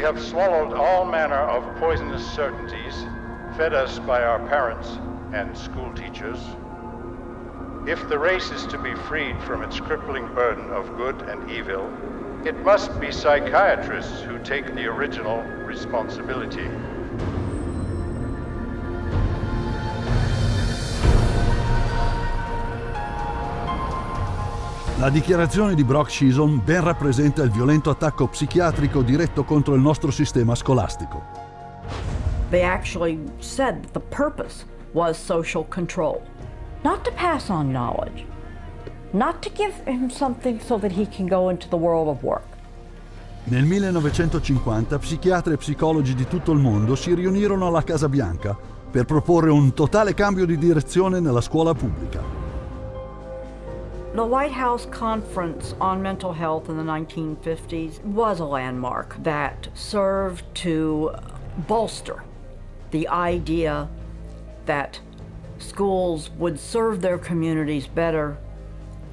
We have swallowed all manner of poisonous certainties fed us by our parents and school teachers. If the race is to be freed from its crippling burden of good and evil, it must be psychiatrists who take the original responsibility. La dichiarazione di Brock Chisholm ben rappresenta il violento attacco psichiatrico diretto contro il nostro sistema scolastico. They actually said that the purpose was social control, not to pass on knowledge, not to give him something so that he can go into the world of work. Nel 1950 psichiatri e psicologi di tutto il mondo si riunirono alla Casa Bianca per proporre un totale cambio di direzione nella scuola pubblica. The White House Conference on Mental Health in the 1950s was a landmark that served to bolster the idea that schools would serve their communities better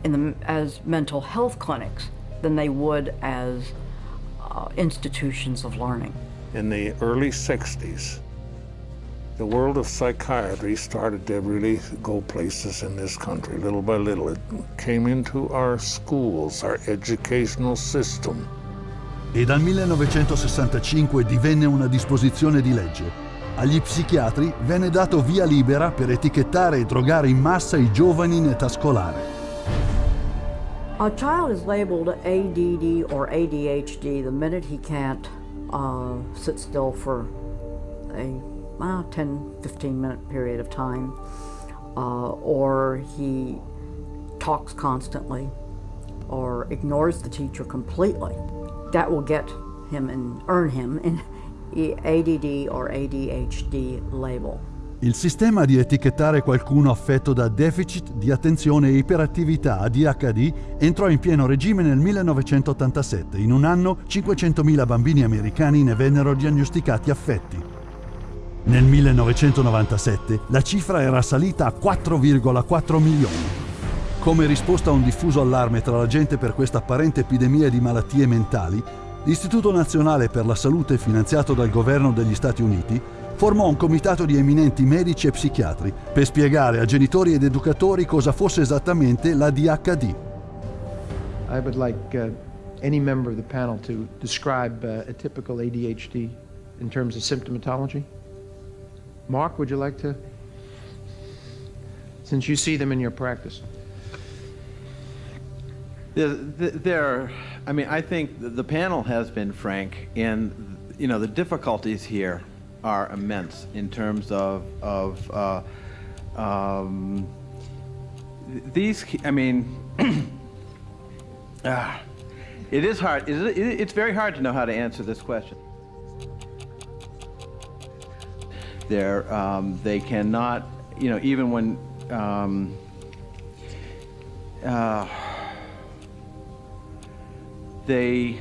the, as mental health clinics than they would as uh, institutions of learning. In the early 60s, the world of psychiatry started to really go places in this country. Little by little, it came into our schools, our educational system. E dal 1965 divenne una disposizione di legge. Agli psichiatri venne dato via libera per etichettare e drogare in massa i giovani in età scolare. A child is labeled ADD or ADHD the minute he can't uh, sit still for a uh, 10, 15 minute period of time, uh, or he talks constantly, or ignores the teacher completely. That will get him and earn him an ADD or ADHD label. Il sistema di etichettare qualcuno affetto da deficit di attenzione e iperattività ADHD entrò in pieno regime nel 1987. In un anno 500.000 bambini americani ne vennero diagnosticati affetti. Nel 1997 la cifra era salita a 4,4 milioni. Come risposta a un diffuso allarme tra la gente per questa apparente epidemia di malattie mentali, l'Istituto Nazionale per la Salute finanziato dal governo degli Stati Uniti formò un comitato di eminenti medici e psichiatri per spiegare a genitori ed educatori cosa fosse esattamente la DHD. I would like uh, any member of the panel to describe uh, a typical ADHD in terms of symptomatology. Mark, would you like to? Since you see them in your practice. There, I mean, I think the panel has been frank, and you know the difficulties here are immense in terms of of uh, um, these. I mean, uh, it is hard. It's very hard to know how to answer this question. They're, um, they cannot, you know, even when um, uh, they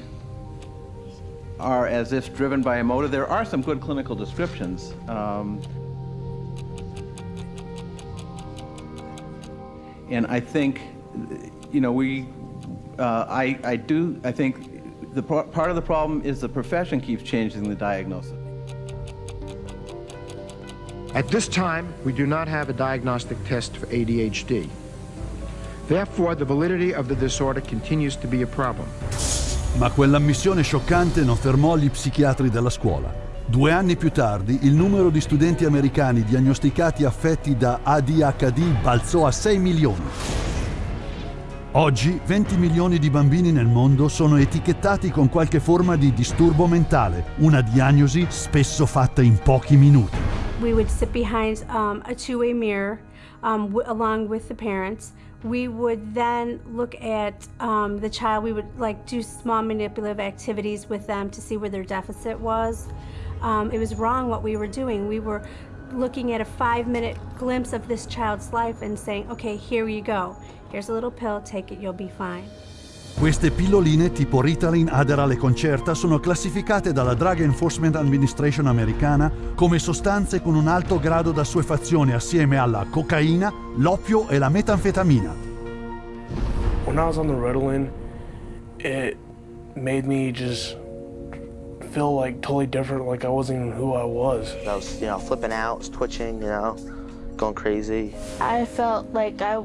are as if driven by a motive. There are some good clinical descriptions. Um, and I think, you know, we, uh, I, I do, I think the part of the problem is the profession keeps changing the diagnosis. At this time, we do not have a diagnostic test for ADHD. Therefore, the validity of the disorder continues to be a problem. Ma quell'ammissione scioccante non fermò gli psichiatri della scuola. Due anni più tardi, il numero di studenti americani diagnosticati affetti da ADHD balzò a 6 milioni. Oggi 20 milioni di bambini nel mondo sono etichettati con qualche forma di disturbo mentale, una diagnosi spesso fatta in pochi minuti. We would sit behind um, a two-way mirror um, along with the parents. We would then look at um, the child. We would like do small manipulative activities with them to see where their deficit was. Um, it was wrong what we were doing. We were looking at a five-minute glimpse of this child's life and saying, okay, here you go. Here's a little pill, take it, you'll be fine. Queste pilloline tipo Ritalin, Adderall e Concerta sono classificate dalla Drug Enforcement Administration americana come sostanze con un alto grado d'assuefazione assieme alla cocaina, l'oppio e la metanfetamina. When I was on the Ritalin, it made me just feel like totally different, like I wasn't even who I was. I was, you know, flipping out, twitching, you know, going crazy. I felt like I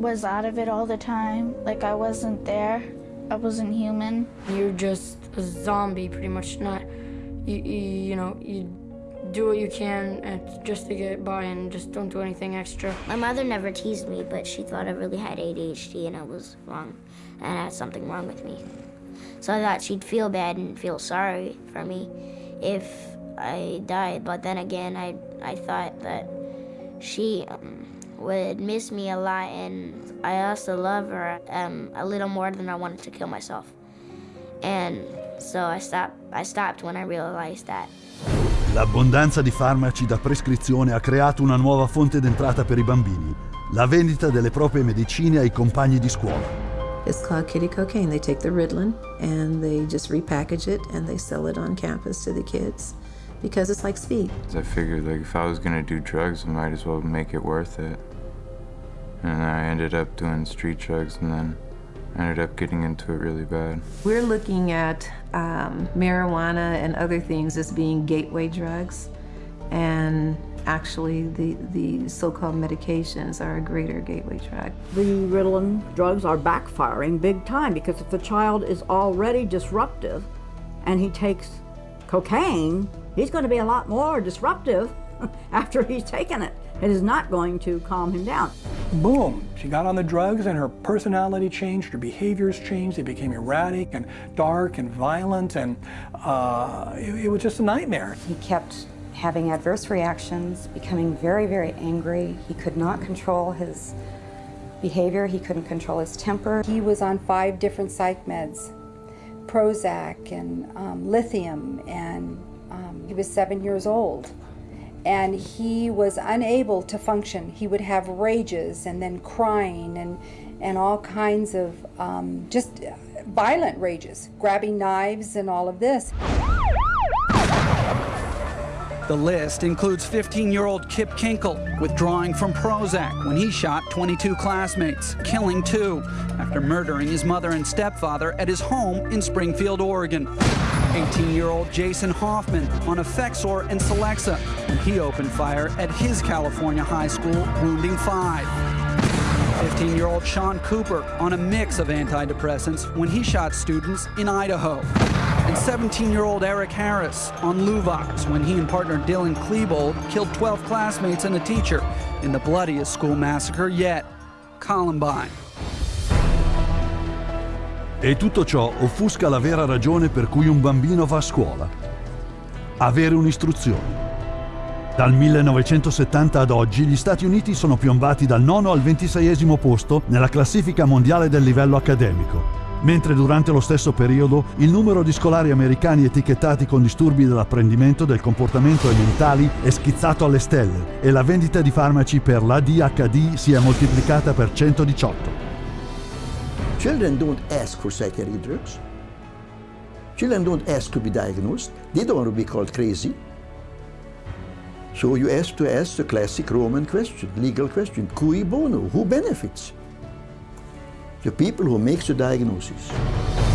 was out of it all the time, like I wasn't there. I wasn't human. You're just a zombie, pretty much. Not, you, you, you know, you do what you can just to get by and just don't do anything extra. My mother never teased me, but she thought I really had ADHD and I was wrong, and I had something wrong with me. So I thought she'd feel bad and feel sorry for me if I died. But then again, I, I thought that she um, would miss me a lot, and I also love her um, a little more than I wanted to kill myself. And so I stopped, I stopped when I realized that. L'abbondanza di farmaci da prescrizione ha creato una nuova fonte d'entrata per i bambini, la vendita delle proprie medicine ai compagni di scuola. It's called kiddie cocaine. They take the Ritalin and they just repackage it and they sell it on campus to the kids because it's like speed. I figured like if I was gonna do drugs, I might as well make it worth it. And I ended up doing street drugs and then I ended up getting into it really bad. We're looking at um, marijuana and other things as being gateway drugs. And actually, the, the so-called medications are a greater gateway drug. The Ritalin drugs are backfiring big time because if the child is already disruptive and he takes cocaine, he's going to be a lot more disruptive after he's taken it. It is not going to calm him down. Boom, she got on the drugs and her personality changed, her behaviors changed, they became erratic and dark and violent and uh, it, it was just a nightmare. He kept having adverse reactions, becoming very, very angry. He could not control his behavior, he couldn't control his temper. He was on five different psych meds, Prozac and um, lithium, and um, he was seven years old and he was unable to function. He would have rages and then crying and, and all kinds of um, just violent rages, grabbing knives and all of this. The list includes 15-year-old Kip Kinkel withdrawing from Prozac when he shot 22 classmates, killing two after murdering his mother and stepfather at his home in Springfield, Oregon. 18-year-old Jason Hoffman on Effexor and Celexa when he opened fire at his California high school, wounding five. 15-year-old Shawn Cooper on a mix of antidepressants when he shot students in Idaho and 17-year-old Eric Harris on Luvox when he and partner Dylan Klebold killed 12 classmates and a teacher in the bloodiest school massacre yet, Columbine. E tutto ciò offusca la vera ragione per cui un bambino va a scuola. Avere un'istruzione. Dal 1970 ad oggi gli Stati Uniti sono piombati dal nono al ventiseiesimo posto nella classifica mondiale del livello accademico mentre durante lo stesso periodo il numero di scolari americani etichettati con disturbi dell'apprendimento, del comportamento e mentali è schizzato alle stelle e la vendita di farmaci per l'ADHD si è moltiplicata per 118. Children don't ask for psychiatric drugs. Children don't ask to be diagnosed. They don't want to be called crazy. So you ask to ask the classic Roman question, legal question, cui bono, who benefits? the people who make the diagnosis.